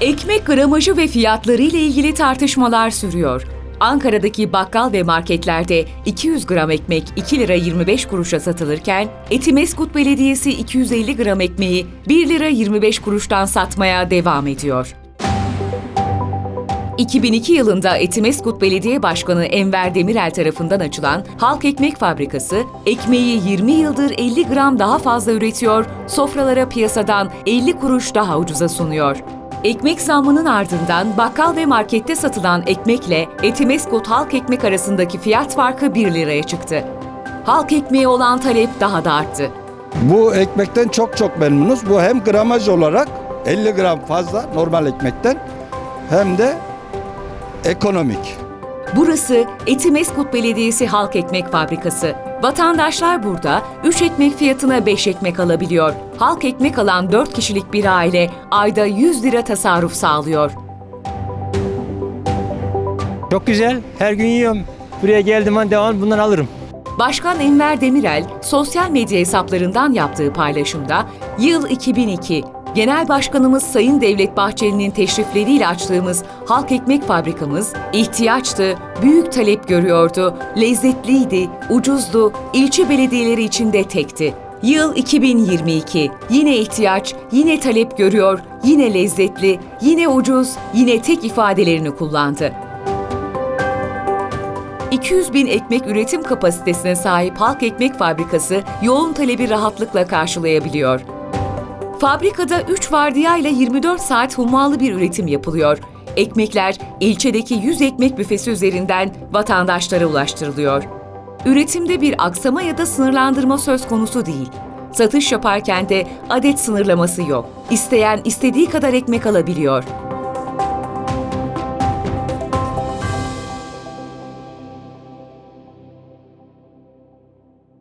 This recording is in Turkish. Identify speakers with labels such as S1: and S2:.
S1: Ekmek gramajı ve fiyatları ile ilgili tartışmalar sürüyor. Ankara'daki bakkal ve marketlerde 200 gram ekmek 2 lira 25 kuruşa satılırken Etimeskut Belediyesi 250 gram ekmeği 1 lira 25 kuruştan satmaya devam ediyor. 2002 yılında Etimeskut Belediye Başkanı Enver Demirel tarafından açılan Halk Ekmek Fabrikası, ekmeği 20 yıldır 50 gram daha fazla üretiyor, sofralara piyasadan 50 kuruş daha ucuza sunuyor. Ekmek zammının ardından bakkal ve markette satılan ekmekle Etimeskut Halk Ekmek arasındaki fiyat farkı 1 liraya çıktı. Halk ekmeği olan talep daha da arttı.
S2: Bu ekmekten çok çok memnunuz. Bu hem gramaj olarak 50 gram fazla normal ekmekten hem de ekonomik.
S1: Burası Etimeskut Belediyesi Halk Ekmek Fabrikası. Vatandaşlar burada 3 ekmek fiyatına 5 ekmek alabiliyor. Halk ekmek alan 4 kişilik bir aile ayda 100 lira tasarruf sağlıyor.
S3: Çok güzel. Her gün yiyorum. Buraya geldim an devam bundan alırım.
S1: Başkan Enver Demirel sosyal medya hesaplarından yaptığı paylaşımda yıl 2002 Genel Başkanımız Sayın Devlet Bahçeli'nin teşrifleriyle açtığımız halk ekmek fabrikamız ihtiyaçtı, büyük talep görüyordu, lezzetliydi, ucuzdu, ilçe belediyeleri içinde tekti. Yıl 2022. Yine ihtiyaç, yine talep görüyor, yine lezzetli, yine ucuz, yine tek ifadelerini kullandı. 200 bin ekmek üretim kapasitesine sahip Halk Ekmek Fabrikası yoğun talebi rahatlıkla karşılayabiliyor. Fabrikada 3 vardiya ile 24 saat hummalı bir üretim yapılıyor. Ekmekler ilçedeki 100 ekmek büfesi üzerinden vatandaşlara ulaştırılıyor. Üretimde bir aksama ya da sınırlandırma söz konusu değil. Satış yaparken de adet sınırlaması yok. İsteyen istediği kadar ekmek alabiliyor.